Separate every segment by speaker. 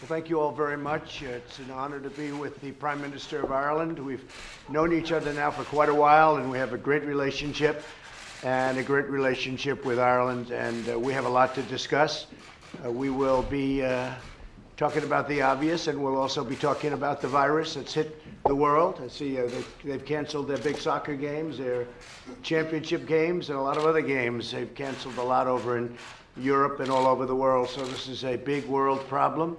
Speaker 1: Well, thank you all very much. It's an honor to be with the Prime Minister of Ireland. We've known each other now for quite a while, and we have a great relationship and a great relationship with Ireland, and uh, we have a lot to discuss. Uh, We will be uh, talking about the obvious, and we'll also be talking about the virus that's hit the world. I see uh, they- they've canceled their big soccer games, their championship games, and a lot of other games. They've canceled a lot over in Europe and all over the world, so this is a big world problem.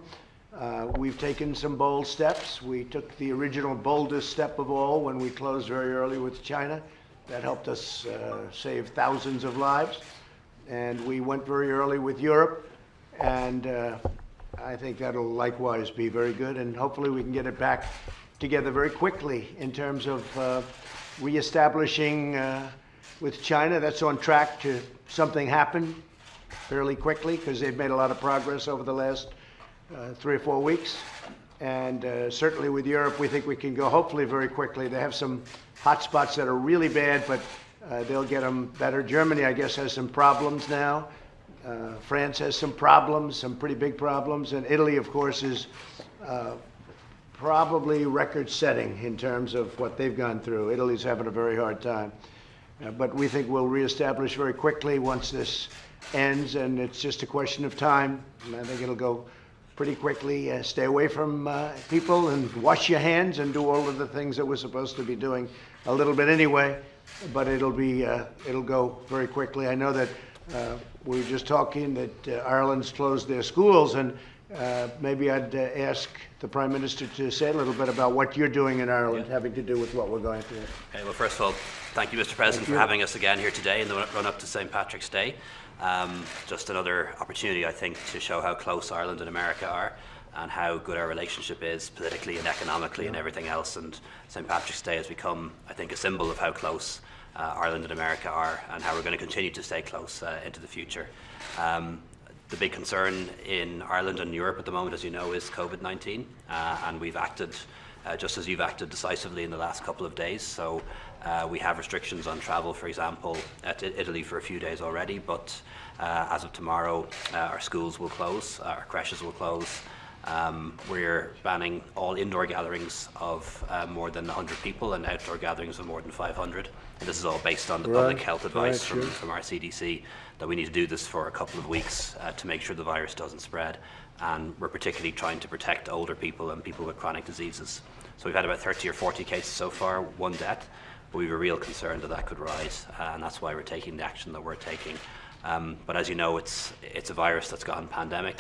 Speaker 1: Uh, We've taken some bold steps. We took the original boldest step of all when we closed very early with China. That helped us uh, save thousands of lives. And we went very early with Europe, and uh, I think that'll likewise be very good, and hopefully we can get it back together very quickly in terms of uh, reestablishing uh, with China. That's on track to something happen fairly quickly because they've made a lot of progress over the last uh, three or four weeks. And uh, certainly with Europe, we think we can go hopefully very quickly. They have some hot spots that are really bad, but uh, they'll get them better. Germany, I guess, has some problems now. Uh, France has some problems, some pretty big problems. And Italy, of course, is uh, probably record setting in terms of what they've gone through. Italy's having a very hard time. Uh, but we think we'll reestablish very quickly once this ends, and it's just a question of time. And I think it'll go pretty quickly. Uh, stay away from uh, people and wash your hands and do all of the things that we're supposed to be doing a little bit anyway. But it'll be uh, it'll go very quickly. I know that uh, we were just talking that uh, Ireland's closed their schools, and uh, maybe I'd uh, ask the Prime Minister to say a little bit about what you're doing in Ireland, having to do with what we're going through.
Speaker 2: Okay, well, first of all, thank you, Mr. President,
Speaker 1: you.
Speaker 2: for having us again here today in the run up to St. Patrick's Day. Um, just another opportunity, I think, to show how close Ireland and America are and how good our relationship is politically and economically and everything else. And St. Patrick's Day has become, I think, a symbol of how close uh, Ireland and America are and how we're going to continue to stay close uh, into the future. Um, the big concern in Ireland and Europe at the moment, as you know, is COVID 19, uh, and we've acted uh, just as you've acted decisively in the last couple of days. So uh, we have restrictions on travel, for example, at Italy for a few days already, but uh, as of tomorrow, uh, our schools will close, our creches will close. Um, we're banning all indoor gatherings of uh, more than 100 people and outdoor gatherings of more than 500. And this is all based on the public health advice
Speaker 1: right,
Speaker 2: from,
Speaker 1: sure.
Speaker 2: from our CDC that we need to do this for a couple of weeks uh, to make sure the virus doesn't spread. And we're particularly trying to protect older people and people with chronic diseases. So we've had about 30 or 40 cases so far, one death, but we have a real concern that that could rise, and that's why we're taking the action that we're taking. Um, but as you know, it's, it's a virus that's gone pandemic.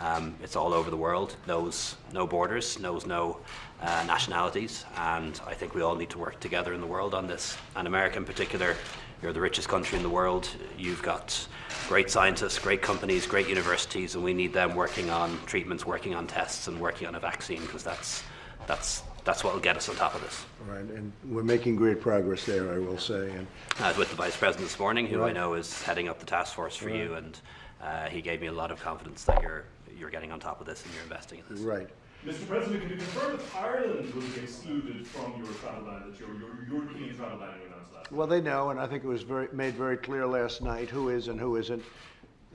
Speaker 2: Um, it's all over the world, knows no borders, knows no uh, nationalities, and I think we all need to work together in the world on this. And America in particular, you're the richest country in the world. You've got great scientists, great companies, great universities, and we need them working on treatments, working on tests, and working on a vaccine because that's, that's, that's what will get us on top of this.
Speaker 1: Right, and we're making great progress there, I will say. And
Speaker 2: I was with the Vice President this morning, who I know is heading up the task force for you, and uh, he gave me a lot of confidence that you're, you're getting on top of this and you're investing in this.
Speaker 1: right,
Speaker 3: Mr. President, can you confirm if Ireland will be excluded from your travel ban, that your, your European travel ban you announced last?
Speaker 1: well, they know, and I think it was very, made very clear last night who is and who isn't.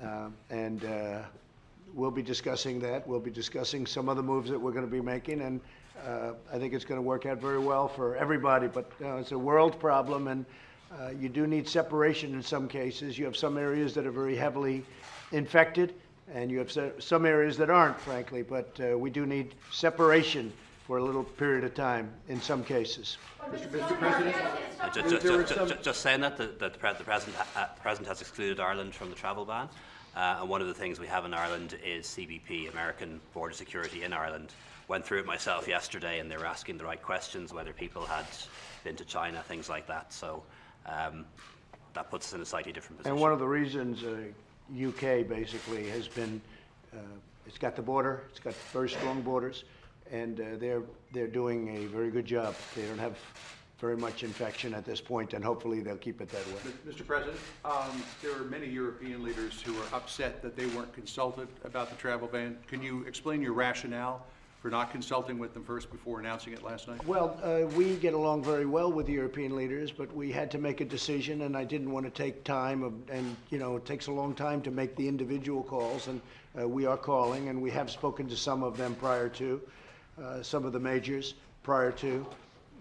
Speaker 1: Uh, And uh, we'll be discussing that. We'll be discussing some of the moves that we're going to be making, and uh, I think it's going to work out very well for everybody. But uh, it's a world problem, and uh, you do need separation in some cases. You have some areas that are very heavily infected, and you have se- some areas that aren't, frankly. But uh, we do need separation for a little period of time in some cases.
Speaker 4: Mr. President,
Speaker 2: Uh, ju-
Speaker 1: There-
Speaker 2: ju-
Speaker 1: there
Speaker 2: ju-
Speaker 1: is
Speaker 2: ju-
Speaker 1: some-
Speaker 2: ju- Just saying that, the, that the, the president, ha- uh, president has excluded Ireland from the travel ban. Uh, and one of the things we have in Ireland is CBP, American Border Security in Ireland. Went through it myself yesterday, and they were asking the right questions, whether people had been to China, things like that. So um, that puts us in a slightly different position.
Speaker 1: And one of the reasons uh, UK basically has been, uh, it's got the border, it's got very strong borders, and uh, they're, they're doing a very good job. They don't have very much infection at this point, and hopefully they'll keep it that way.
Speaker 4: Mr. President, um, there are many European leaders who are upset that they weren't consulted about the travel ban. Can you explain your rationale for not consulting with them first before announcing it last night?
Speaker 1: Well, uh, we get along very well with the European leaders, but we had to make a decision, and I didn't want to take time, of- and, you know, it takes a long time to make the individual calls, and uh, we are calling, and we have spoken to some of them prior to, uh, some of the majors prior to,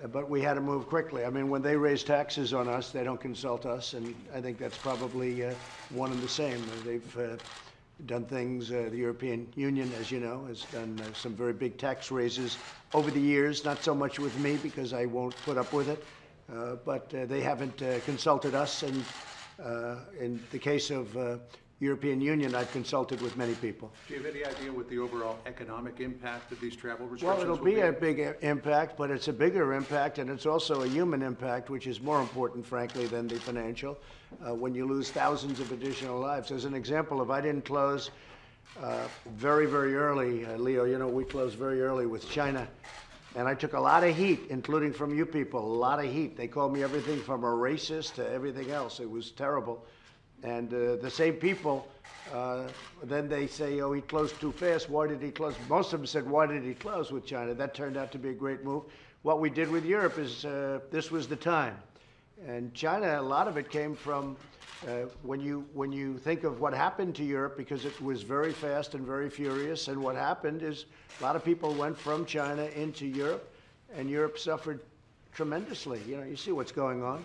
Speaker 1: but we had to move quickly. I mean, when they raise taxes on us, they don't consult us, and I think that's probably uh, one and the same. They've uh, done things, uh, the European Union, as you know, has done uh, some very big tax raises over the years, not so much with me because I won't put up with it, uh, but uh, they haven't consulted us, and in the case of European Union, I've consulted with many people.
Speaker 4: Do you have any idea what the overall economic impact of these travel restrictions Well,
Speaker 1: it'll
Speaker 4: will
Speaker 1: be a big impact, but it's a bigger impact, and it's also a human impact, which is more important, frankly, than the financial. Uh, when you lose thousands of additional lives, as an example, if I didn't close uh, very, very early, uh, Leo, you know, we closed very early with China, and I took a lot of heat, including from you people, a lot of heat. They called me everything from a racist to everything else. It was terrible. And uh, the same people, uh, then they say, oh, he closed too fast. Why did he close? Most of them said, why did he close with China? That turned out to be a great move. What we did with Europe is uh, this was the time. And China, a lot of it came from uh, when you when you think of what happened to Europe, because it was very fast and very furious. And what happened is a lot of people went from China into Europe, and Europe suffered tremendously. You know, you see what's going on.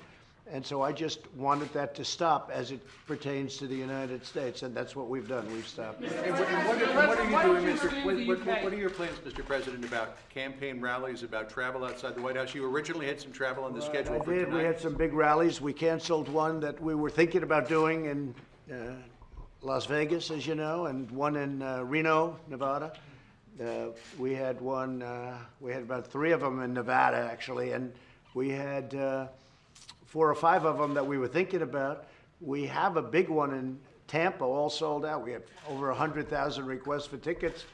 Speaker 1: And so I just wanted that to stop as it pertains to the United States, and that's what we've done. We've stopped.
Speaker 4: And what, and what are- and what are
Speaker 5: Why
Speaker 4: you
Speaker 5: don't
Speaker 4: doing,
Speaker 5: you
Speaker 4: Mr.
Speaker 5: stay
Speaker 4: What, what,
Speaker 5: UK?
Speaker 4: what are your plans, Mr. President, about campaign rallies, about travel outside the White House? You originally had some travel on the schedule
Speaker 1: I
Speaker 4: for
Speaker 1: did. We had
Speaker 4: tonight.
Speaker 1: some big rallies. We canceled one that we were thinking about doing in uh, Las Vegas, as you know, and one in uh, Reno, Nevada. Uh, We had one, uh, we had about three of them in Nevada, actually, and we had uh, four or five of them that we were thinking about. We have a big one in Tampa, all sold out. We have over 100,000 requests for tickets,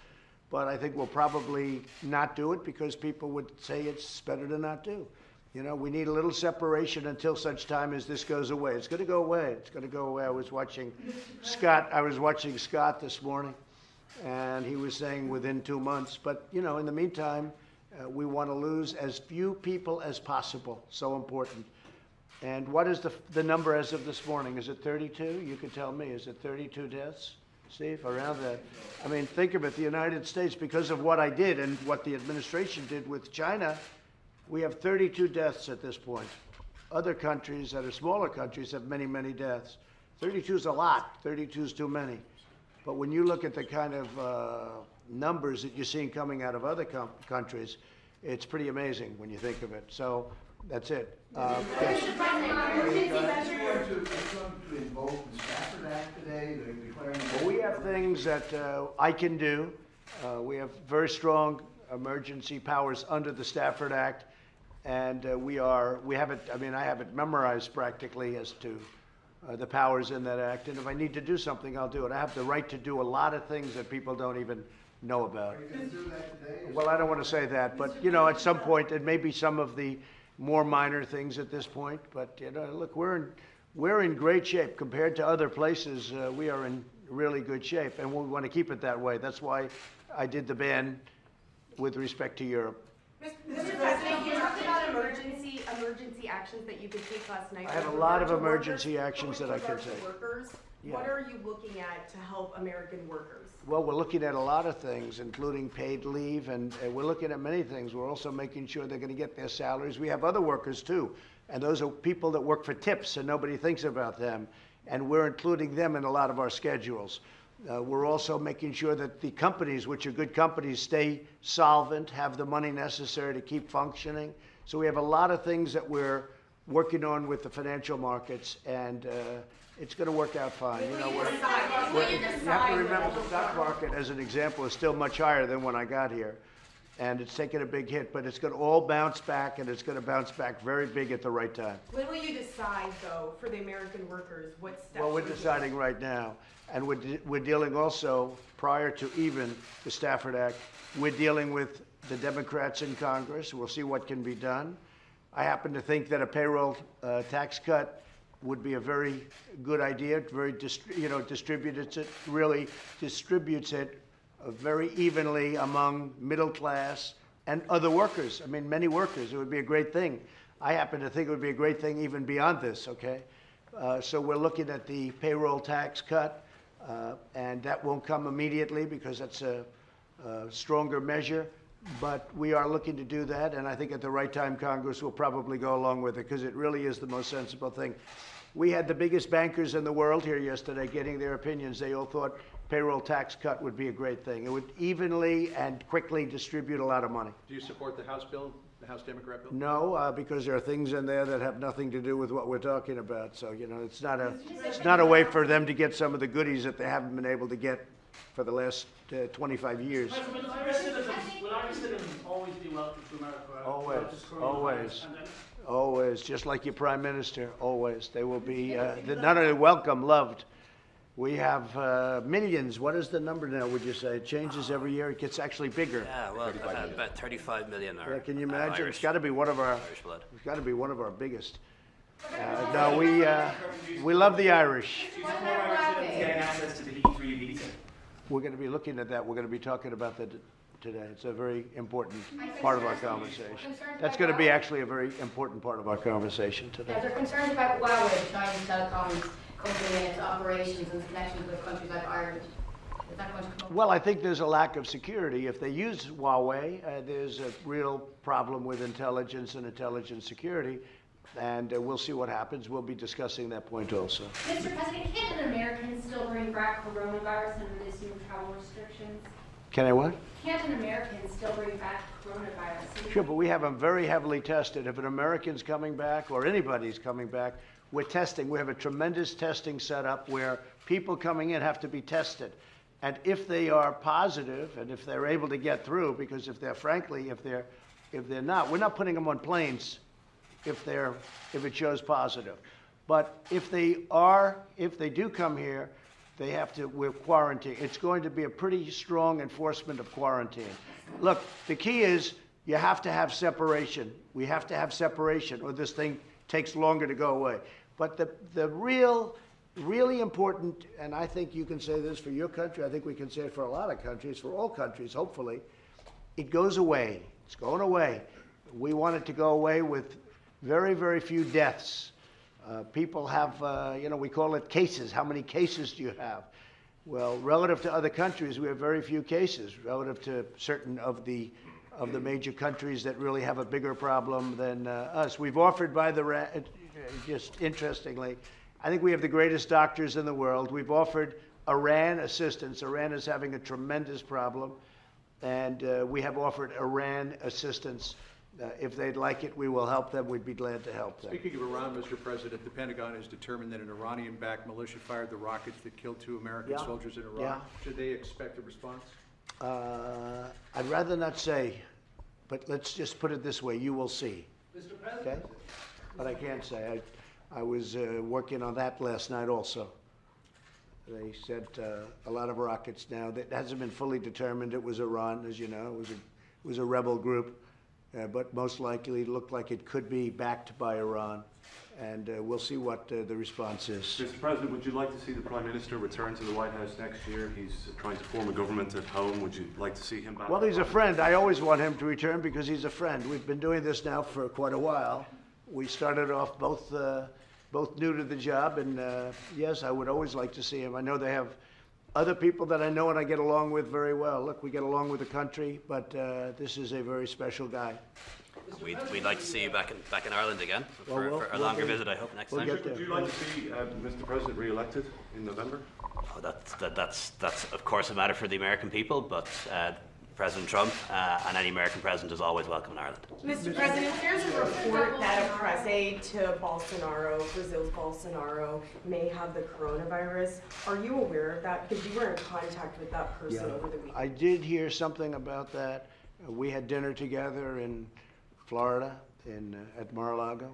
Speaker 1: but I think we'll probably not do it because people would say it's better to not do. You know, we need a little separation until such time as this goes away. It's going to go away. It's going to go away. I was watching Scott, I was watching Scott this morning, and he was saying within two months. But, you know, in the meantime, uh, we want to lose as few people as possible. So important. And what is the, the number as of this morning? Is it 32? You could tell me. Is it 32 deaths? Steve, around that? I mean, think of it. The United States, because of what I did and what the administration did with China, we have 32 deaths at this point. Other countries that are smaller countries have many, many deaths. 32 is a lot. 32 is too many. But when you look at the kind of uh, numbers that you're seeing coming out of other countries, it's pretty amazing when you think of it. So that's it. Uh, yes.
Speaker 6: to invoke the Stafford Act today, they're declaring.
Speaker 1: Well, we have things that uh, I can do. Uh, We have very strong emergency powers under the Stafford Act, and uh, we are, we have it, I mean, I have it memorized practically as to uh, the powers in that act, and if I need to do something, I'll do it. I have the right to do a lot of things that people don't even know about.
Speaker 6: Are you do that today?
Speaker 1: Well, I don't want to say that, but, you know, at some point, it may be some of the more minor things at this point, but, you know, look, we're in, we're in great shape. Compared to other places, uh, we are in really good shape, and we want to keep it that way. That's why I did the ban with respect to Europe.
Speaker 7: Mr. President, you talked about emergency, emergency actions that you could take last night.
Speaker 1: I have a lot of emergency
Speaker 7: workers,
Speaker 1: actions that I
Speaker 7: with
Speaker 1: can
Speaker 7: regard to
Speaker 1: take.
Speaker 7: Workers,
Speaker 1: Yeah.
Speaker 7: what are you looking at to help American workers?
Speaker 1: Well, we're looking at a lot of things, including paid leave, and uh, we're looking at many things. We're also making sure they're going to get their salaries. We have other workers too, and those are people that work for tips, and nobody thinks about them. And we're including them in a lot of our schedules. Uh, we're also making sure that the companies, which are good companies, stay solvent, have the money necessary to keep functioning. So we have a lot of things that we're working on with the financial markets, and uh, it's going to work out fine. You know, we're, well, You have to remember the stock market, as an example, is still much higher than when I got here. And it's taken a big hit, but it's gonna all bounce back, and it's gonna bounce back very big at the right time.
Speaker 7: When will you decide, though, for the American workers, what steps?
Speaker 1: Well, we're deciding right now, and we're, de- we're dealing also, prior to even the Stafford Act, we're dealing with the Democrats in Congress, we'll see what can be done. I happen to think that a payroll uh, tax cut would be a very good idea, very, you know, distributes it, really distributes it uh, very evenly among middle class and other workers. I mean, many workers. It would be a great thing. I happen to think it would be a great thing even beyond this, okay? Uh, so we're looking at the payroll tax cut, uh, and that won't come immediately because that's a, a stronger measure. But we are looking to do that, and I think at the right time, Congress will probably go along with it because it really is the most sensible thing. We had the biggest bankers in the world here yesterday getting their opinions. They all thought payroll tax cut would be a great thing. It would evenly and quickly distribute a lot of money.
Speaker 4: Do you support the House bill, the House Democrat bill?
Speaker 1: No, uh, because there are things in there that have nothing to do with what we're talking about. So, you know, it's not a, it's not a way for them to get some of the goodies that they haven't been able to get for the last uh, 25 years.
Speaker 5: Will Irish citizens, will Irish citizens always be welcome to America?
Speaker 1: Always,
Speaker 5: throughout this coronavirus
Speaker 1: always.
Speaker 5: pandemic?
Speaker 1: Always, just like your prime minister, always. They will be uh, they're not only welcome, loved. We have uh, millions. What is the number now, would you say? It changes every year. It gets actually bigger.
Speaker 2: Yeah, well, uh, about 35 million are.
Speaker 1: Yeah, Can you
Speaker 2: uh,
Speaker 1: imagine?
Speaker 2: Irish-
Speaker 1: It's got to be one of our,
Speaker 2: Irish blood.
Speaker 1: it's got to be one of our biggest. Uh, No, we, uh, we love the Irish.
Speaker 7: What about Broadway?
Speaker 5: Getting access to the E3 visa.
Speaker 1: We're going to be looking at that. We're going to be talking about that today. It's a very important part of our conversation. That's going to be actually a very important part of our conversation
Speaker 8: Yeah,
Speaker 1: today.
Speaker 8: they're concerned about Huawei, Chinese telecoms company and its operations and connections with countries like Ireland. Is that going to?
Speaker 1: Well, I think there's a lack of security. If they use Huawei, uh, there's a real problem with intelligence and intelligence security. And uh, we'll see what happens. We'll be discussing that point also.
Speaker 7: Mr. President, can an American still bring back coronavirus under this new travel restrictions?
Speaker 1: Can I what?
Speaker 7: Can't an American still bring back coronavirus?
Speaker 1: Sure, but we have them very heavily tested. If an American's coming back or anybody's coming back, we're testing. We have a tremendous testing setup where people coming in have to be tested. And if they are positive and if they're able to get through, because if they're frankly, if they're, if they're not, we're not putting them on planes if they're, if it shows positive. But if they are, if they do come here, they have to, we're quarantine. It's going to be a pretty strong enforcement of quarantine. Look, the key is you have to have separation. We have to have separation or this thing takes longer to go away. But the, the real, really important, and I think you can say this for your country, I think we can say it for a lot of countries, for all countries, hopefully, it goes away. It's going away. We want it to go away with very, very few deaths. Uh, people have, uh, you know, we call it cases. How many cases do you have? Well, relative to other countries, we have very few cases. Relative to certain of the of the major countries that really have a bigger problem than uh, us, we've offered by the uh, just interestingly, I think we have the greatest doctors in the world. We've offered Iran assistance. Iran is having a tremendous problem and uh, we have offered Iran assistance. Uh, If they'd like it, we will help them. We'd be glad to help them.
Speaker 4: Speaking of Iran, Mr. President, the Pentagon has determined that an Iranian-backed militia fired the rockets that killed two American
Speaker 1: Yeah.
Speaker 4: soldiers in Iraq.
Speaker 1: Yeah.
Speaker 4: Should they expect a response?
Speaker 1: Uh, I'd rather not say, but let's just put it this way, you will see,
Speaker 5: Mr.
Speaker 1: okay?
Speaker 5: President,
Speaker 1: But I can't say. I, I was uh, working on that last night also. They sent uh, a lot of rockets now. That hasn't been fully determined. It was Iran, as you know. It was a, it was a rebel group. Uh, but most likely, it looked like it could be backed by Iran. And uh, we'll see what uh, the response is.
Speaker 9: Mr. President, would you like to see the Prime Minister return to the White House next year? He's trying to form a government at home. Would you like to see him back?
Speaker 1: Well, he's a friend. I always want him to return because he's a friend. We've been doing this now for quite a while. We started off both, uh, both new to the job, and uh, yes, I would always like to see him. I know they have other people that I know and I get along with very well. Look, we get along with the country, but uh, this is a very special guy.
Speaker 2: We'd, we'd like to see you back in, back in Ireland again
Speaker 1: Well,
Speaker 2: for,
Speaker 1: we'll-
Speaker 2: for a
Speaker 1: we'll
Speaker 2: longer
Speaker 1: be-
Speaker 2: visit, I hope, next
Speaker 1: we'll
Speaker 2: time.
Speaker 1: get there.
Speaker 9: Would you like to see uh, Mr. President re-elected in November?
Speaker 2: Oh, that's, that, that's, that's of course a matter for the American people, but uh, President Trump uh, and any American president is always welcome in Ireland.
Speaker 10: Mr. President, there's a report that a press aide to Bolsonaro, Brazil's Bolsonaro, may have the coronavirus. Are you aware of that? Because you were in contact with that person
Speaker 1: Yeah.
Speaker 10: over the weekend.
Speaker 1: I did hear something about that. Uh, We had dinner together in Florida, in, uh, at Mar-a-Lago,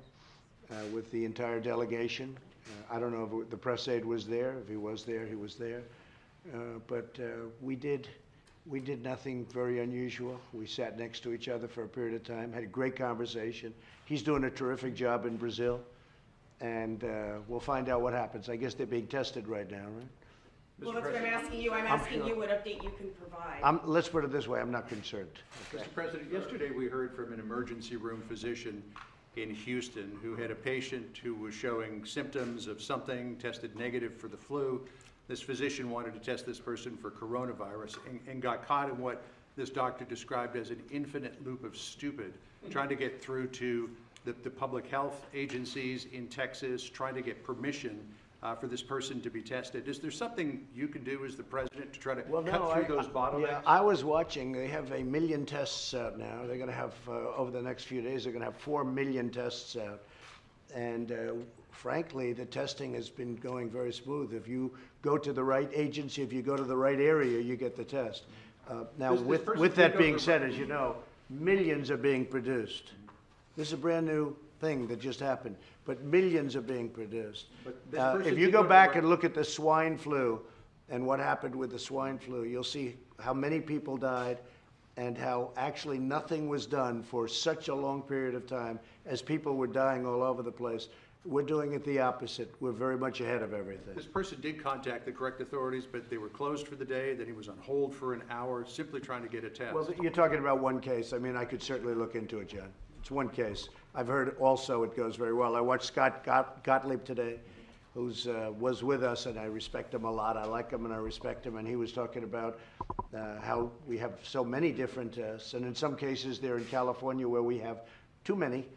Speaker 1: uh, with the entire delegation. Uh, I don't know if the press aide was there. If he was there, he was there. Uh, But uh, we did, we did nothing very unusual. We sat next to each other for a period of time, had a great conversation. He's doing a terrific job in Brazil, and uh, we'll find out what happens. I guess they're being tested right now, right?
Speaker 10: Well, that's what I'm asking you. I'm
Speaker 1: I'm
Speaker 10: asking
Speaker 1: sure.
Speaker 10: you what update you can provide.
Speaker 1: I'm, let's put it this way, I'm not concerned. okay?
Speaker 4: Mr. President, yesterday we heard from an emergency room physician in Houston who had a patient who was showing symptoms of something, tested negative for the flu. This physician wanted to test this person for coronavirus and, and got caught in what this doctor described as an infinite loop of stupid, trying to get through to the, the public health agencies in Texas, trying to get permission uh, for this person to be tested. Is there something you can do as the president to try to
Speaker 1: Well, no,
Speaker 4: cut
Speaker 1: I-
Speaker 4: through those bottlenecks?
Speaker 1: Yeah, I was watching, they have a million tests out now. They're gonna have, uh, over the next few days, they're gonna have four million tests out. And uh, frankly, the testing has been going very smooth. If you go to the right agency, if you go to the right area, you get the test. Uh, Now,
Speaker 4: This- this
Speaker 1: with,
Speaker 4: person
Speaker 1: with that being said, as you know, millions are being produced. This is a brand-new thing that just happened, but millions are being produced.
Speaker 4: But this
Speaker 1: Uh,
Speaker 4: person
Speaker 1: If you go back
Speaker 4: right-
Speaker 1: and look at the swine flu and what happened with the swine flu, you'll see how many people died and how actually nothing was done for such a long period of time as people were dying all over the place. We're doing it the opposite. We're very much ahead of everything.
Speaker 4: This person did contact the correct authorities, but they were closed for the day, then he was on hold for an hour, simply trying to get a test.
Speaker 1: Well, you're talking about one case. I mean, I could certainly look into it, John. It's one case. I've heard also it goes very well. I watched Scott Got- Gottlieb today, who's, uh, was with us, and I respect him a lot. I like him and I respect him, and he was talking about uh, how we have so many different tests, and in some cases, they're in California where we have too many,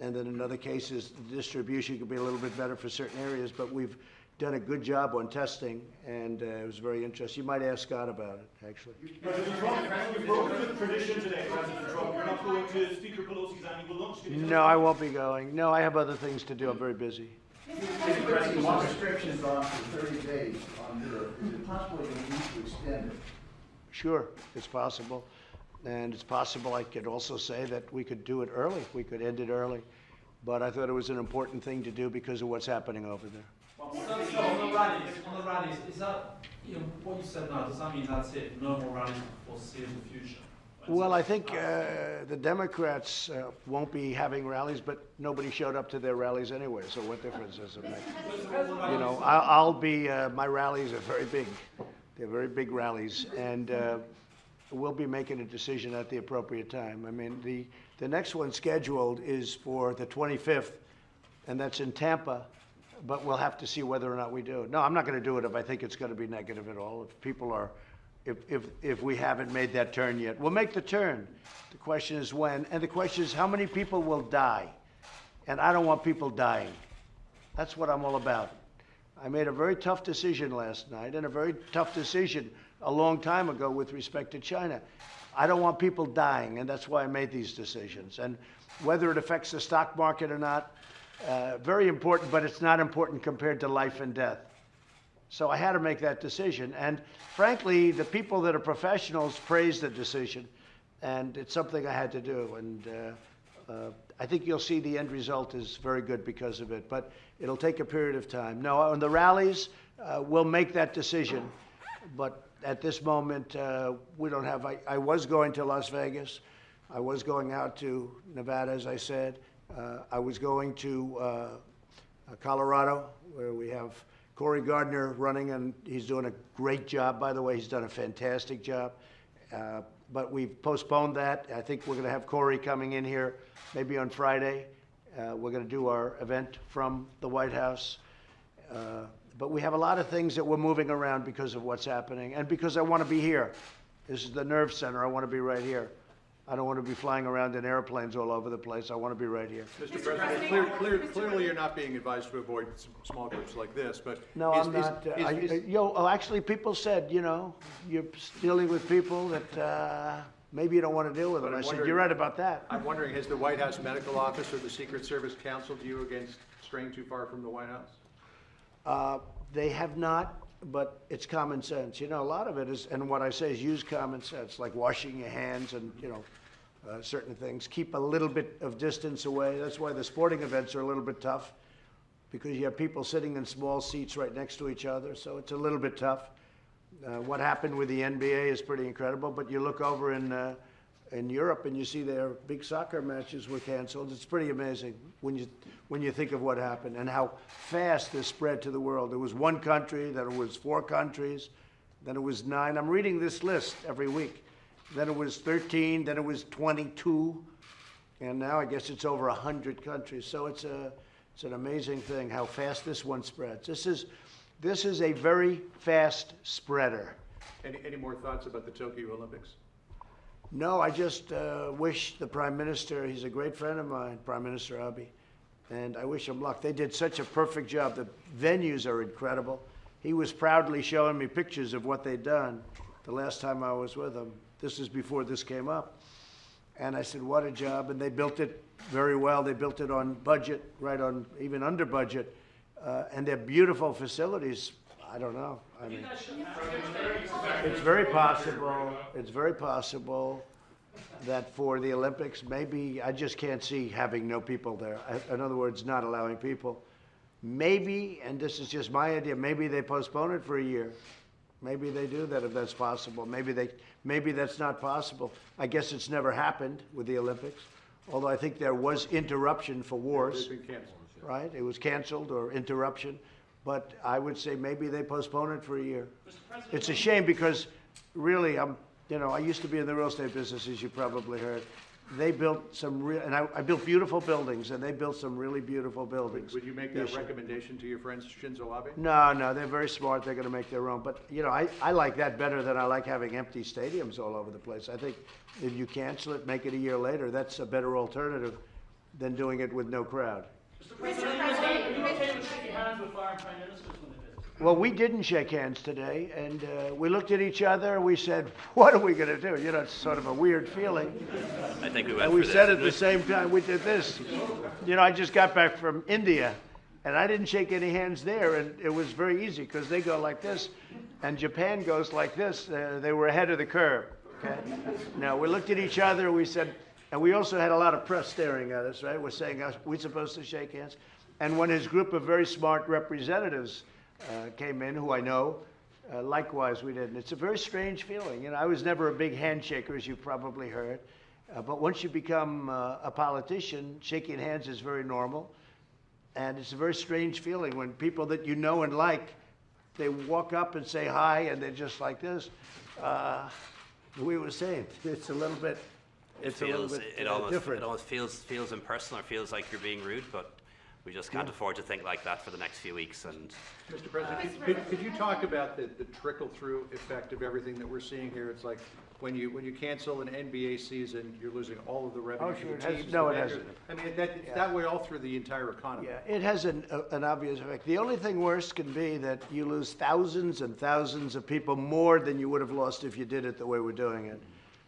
Speaker 1: and then in other cases, the distribution could be a little bit better for certain areas, but we've done a good job on testing, and uh, it was very interesting. You might ask Scott about it, actually.
Speaker 3: President Trump, you've broken with tradition today, President Trump. You're not going to Speaker Pelosi's annual lunch. Can
Speaker 1: No, I won't be going. No, I have other things to do. I'm very busy.
Speaker 6: Mr. President, one restriction's on for thirty days on Europe. Is it possible you need to extend it?
Speaker 1: Sure, it's possible. And it's possible I could also say that we could do it early. We could end it early. But I thought it was an important thing to do because of what's happening over there.
Speaker 5: So, so on the rallies, on the rallies, is that, you know, what you said now, does that mean that's it? No more rallies for foreseeable future?
Speaker 1: Well, I think uh, the Democrats uh, won't be having rallies, but nobody showed up to their rallies anyway, so what difference does it make? You know, I'll be, uh, my rallies are very big. They're very big rallies, and uh, we'll be making a decision at the appropriate time. I mean, the, the next one scheduled is for the 25th, and that's in Tampa, but we'll have to see whether or not we do. No, I'm not going to do it if I think it's going to be negative at all. If people are, if, if, if we haven't made that turn yet. We'll make the turn. The question is when, and the question is how many people will die? And I don't want people dying. That's what I'm all about. I made a very tough decision last night and a very tough decision a long time ago with respect to China. I don't want people dying, and that's why I made these decisions. And whether it affects the stock market or not, uh, very important, but it's not important compared to life and death. So I had to make that decision. And frankly, the people that are professionals praised the decision, and it's something I had to do. And uh, uh, I think you'll see the end result is very good because of it, but it'll take a period of time. No, on the rallies, uh, we'll make that decision, but at this moment, uh, we don't have, I, I was going to Las Vegas. I was going out to Nevada, as I said. Uh, I was going to uh, uh, Colorado, where we have Cory Gardner running, and he's doing a great job, by the way. He's done a fantastic job. Uh, But we've postponed that. I think we're going to have Corey coming in here maybe on Friday. Uh, We're going to do our event from the White House. Uh, But we have a lot of things that we're moving around because of what's happening, and because I want to be here. This is the nerve center. I want to be right here. I don't want to be flying around in airplanes all over the place. I want to be right here.
Speaker 4: Mr. President, clear, clear, clearly you're not being advised to avoid small groups like this, but.
Speaker 1: No,
Speaker 4: is-
Speaker 1: I'm
Speaker 4: is-
Speaker 1: not. uh,
Speaker 4: is-
Speaker 1: I-
Speaker 4: is-
Speaker 1: uh, Yo, oh, actually, people said, you know, you're dealing with people that uh, maybe you don't want to deal with them.
Speaker 4: But
Speaker 1: I said, you're right about that.
Speaker 4: I'm wondering, has the White House Medical Office or the Secret Service counseled you against straying too far from the White House?
Speaker 1: Uh, They have not, but it's common sense. You know, a lot of it is, and what I say is use common sense, like washing your hands and, you know, uh, certain things. Keep a little bit of distance away. That's why the sporting events are a little bit tough, because you have people sitting in small seats right next to each other, so it's a little bit tough. Uh, What happened with the NBA is pretty incredible, but you look over in uh, in Europe and you see their big soccer matches were canceled. It's pretty amazing when you, when you think of what happened and how fast this spread to the world. There was one country, then it was four countries, then it was nine. I'm reading this list every week. Then it was 13, then it was 22, and now I guess it's over 100 countries. So it's, a, it's an amazing thing how fast this one spreads. This is, this is a very fast spreader.
Speaker 4: Any, any more thoughts about the Tokyo Olympics?
Speaker 1: No, I just uh, wish the Prime Minister, he's a great friend of mine, Prime Minister Abe, and I wish him luck. They did such a perfect job. The venues are incredible. He was proudly showing me pictures of what they'd done the last time I was with him. This is before this came up. And I said, what a job. And they built it very well. They built it on budget, right on, even under budget. Uh, and they're beautiful facilities. I don't know. I mean, it's very possible, it's very possible that for the Olympics, maybe, I just can't see having no people there. In other words, not allowing people. Maybe, and this is just my idea, maybe they postpone it for a year. Maybe they do that if that's possible. Maybe they, maybe that's not possible. I guess it's never happened with the Olympics, although I think there was interruption for wars
Speaker 4: They've been canceled.
Speaker 1: right? It was canceled or interruption, but I would say maybe they postpone it for a year. It's a shame because really, I'm, you know, I used to be in the real estate business, as you probably heard. They built some real, and I, I built beautiful buildings, and they built some really beautiful buildings.
Speaker 4: Would you make
Speaker 1: this
Speaker 4: that
Speaker 1: year.
Speaker 4: recommendation to your friends Shinzo Abe?
Speaker 1: No, no, they're very smart. They're going to make their own. But, you know, I, I like that better than I like having empty stadiums all over the place. I think if you cancel it, make it a year later, that's a better alternative than doing it with no crowd.
Speaker 5: Mr. President, are you okay with shaking hands with foreign prime ministers when they visit?
Speaker 1: Well, we didn't shake hands today, and uh, we looked at each other and we said, "What are we going to do?" You know, it's sort of a weird feeling.
Speaker 2: I think we went
Speaker 1: And we
Speaker 2: for
Speaker 1: said
Speaker 2: this.
Speaker 1: at the same time we did this. You know, I just got back from India, and I didn't shake any hands there, and it was very easy because they go like this, and Japan goes like this. Uh, they were ahead of the curve. Okay. Now we looked at each other. We said, and we also had a lot of press staring at us. Right? We're saying, "Are supposed to shake hands?" And when his group of very smart representatives uh, came in, who I know, uh, likewise we didn't. it's a very strange feeling. You know, I was never a big handshaker, as you've probably heard. Uh, but once you become uh, a politician, shaking hands is very normal. And it's a very strange feeling when people that you know and like, they walk up and say hi, and they're just like this. We were saying, it's a little bit,
Speaker 2: It
Speaker 1: it's a little
Speaker 2: feels,
Speaker 1: bit
Speaker 2: it
Speaker 1: uh,
Speaker 2: almost,
Speaker 1: different.
Speaker 2: it almost feels, feels impersonal or feels like you're being rude, but we just can't afford to think like that for the next few weeks. And
Speaker 4: Mr. President, could, could you talk about the, the trickle-through effect of everything that we're seeing here? It's like, when you, when you cancel an NBA season, you're losing all of the revenue
Speaker 1: Oh, sure, it has- no, it
Speaker 4: vendors.
Speaker 1: hasn't.
Speaker 4: I mean, that, it's that way all through the entire economy.
Speaker 1: Yeah, it has an, a- an obvious effect. The only thing worse can be that you lose thousands and thousands of people more than you would have lost if you did it the way we're doing it.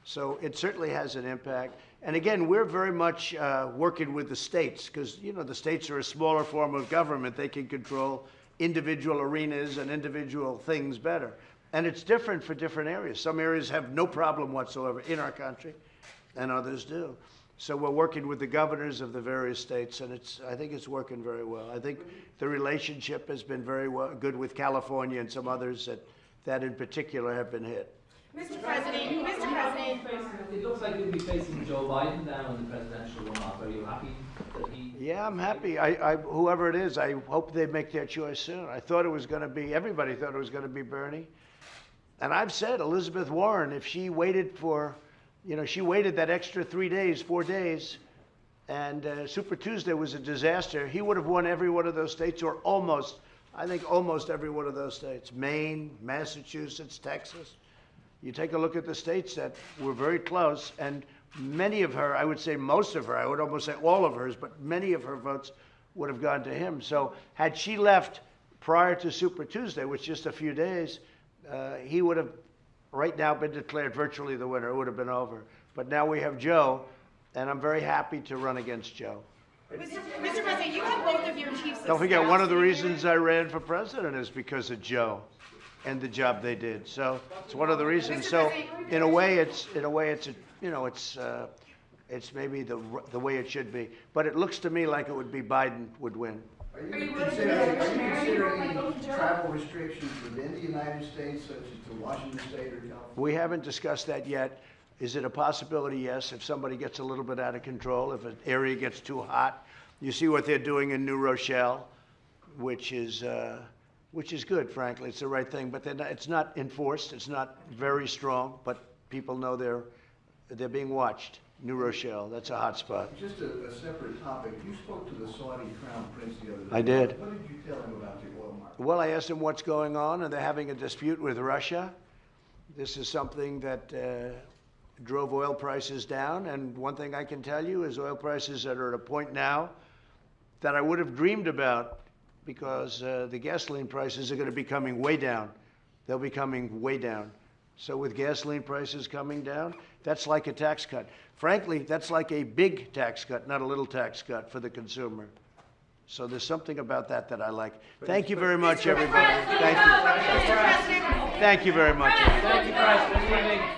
Speaker 1: So it certainly has an impact. And again, we're very much uh, working with the states because, you know, the states are a smaller form of government. They can control individual arenas and individual things better. And it's different for different areas. Some areas have no problem whatsoever in our country, and others do. So we're working with the governors of the various states, and it's, I think it's working very well. I think the relationship has been very well, good with California and some others that, that in particular have been hit.
Speaker 10: Mr. President, Mr. President,
Speaker 5: It looks like you'll be facing Joe Biden now in the presidential runoff. Are you happy that he?
Speaker 1: Yeah, I'm happy. I, I, whoever it is, I hope they make their choice soon. I thought it was going to be, everybody thought it was going to be Bernie. And I've said Elizabeth Warren, if she waited for, you know, she waited that extra three days, four days, and uh, Super Tuesday was a disaster, he would have won every one of those states, or almost, I think almost every one of those states Maine, Massachusetts, Texas. You take a look at the states that were very close, and many of her, I would say most of her, I would almost say all of hers, but many of her votes would have gone to him. So had she left prior to Super Tuesday, which is just a few days, uh, he would have right now been declared virtually the winner. It would have been over. But now we have Joe, and I'm very happy to run against Joe.
Speaker 10: Mr. Mr. President, you have both of your chiefs
Speaker 1: Don't forget, one of the reasons I ran for president is because of Joe and the job they did. So it's one of the reasons. So in a way, it's, in a way, it's, a you know, it's, uh, it's maybe the, the way it should be. But it looks to me like it would be Biden would win.
Speaker 6: Are you considering, are you considering travel restrictions within the United States, such as to Washington State or California?
Speaker 1: We haven't discussed that yet. Is it a possibility? Yes, if somebody gets a little bit out of control, if an area gets too hot. You see what they're doing in New Rochelle, which is, uh, which is good, frankly. It's the right thing, but not, it's not enforced. It's not very strong, but people know they're, they're being watched. New Rochelle, that's a hot spot.
Speaker 6: Just a, a separate topic, you spoke to the Saudi crown prince the other day.
Speaker 1: I did.
Speaker 6: What did you tell him about the oil market?
Speaker 1: Well, I asked him what's going on, and they're having a dispute with Russia. This is something that uh, drove oil prices down, and one thing I can tell you is oil prices that are at a point now that I would have dreamed about because uh, the gasoline prices are going to be coming way down. They'll be coming way down. So with gasoline prices coming down, that's like a tax cut. Frankly, that's like a big tax cut, not a little tax cut for the consumer. So there's something about that that I like. Thank you very much, everybody. Thank you. Thank you very much.
Speaker 5: Thank you, evening.